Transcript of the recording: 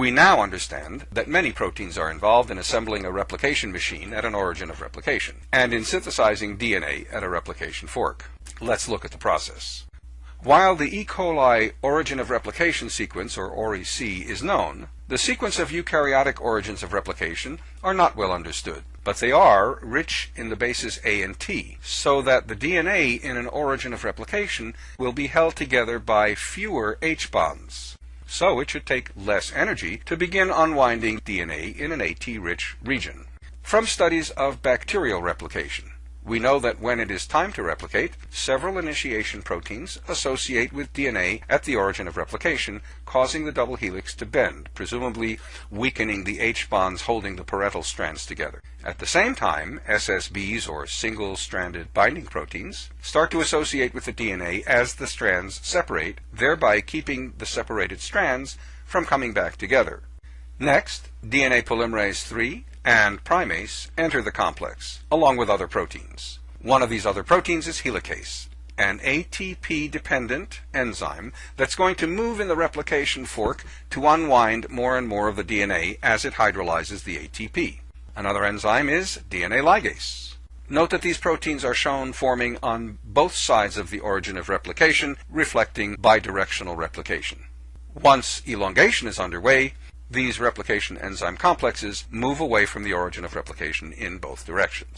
We now understand that many proteins are involved in assembling a replication machine at an origin of replication, and in synthesizing DNA at a replication fork. Let's look at the process. While the E. coli origin of replication sequence, or ORIC, is known, the sequence of eukaryotic origins of replication are not well understood, but they are rich in the bases A and T, so that the DNA in an origin of replication will be held together by fewer H bonds. So it should take less energy to begin unwinding DNA in an AT-rich region. From studies of bacterial replication, we know that when it is time to replicate, several initiation proteins associate with DNA at the origin of replication, causing the double helix to bend, presumably weakening the H bonds holding the parental strands together. At the same time, SSBs, or single-stranded binding proteins, start to associate with the DNA as the strands separate, thereby keeping the separated strands from coming back together. Next, DNA polymerase III and primase enter the complex, along with other proteins. One of these other proteins is helicase, an ATP-dependent enzyme that's going to move in the replication fork to unwind more and more of the DNA as it hydrolyzes the ATP. Another enzyme is DNA ligase. Note that these proteins are shown forming on both sides of the origin of replication, reflecting bidirectional replication. Once elongation is underway, these replication enzyme complexes move away from the origin of replication in both directions.